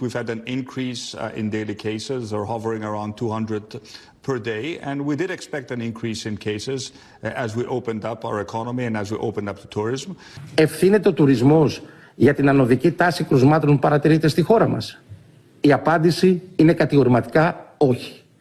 We've had an increase uh, in daily cases. They're hovering around 200 per day. And we did expect an increase in cases uh, as we opened up our economy and as we opened up the tourism. Ευθύνεται ο τουρισμός για την ανωδική τάση κρουσμάτων που παρατηρείται στη χώρα μας. Η απάντηση είναι κατηγορηματικά όχι.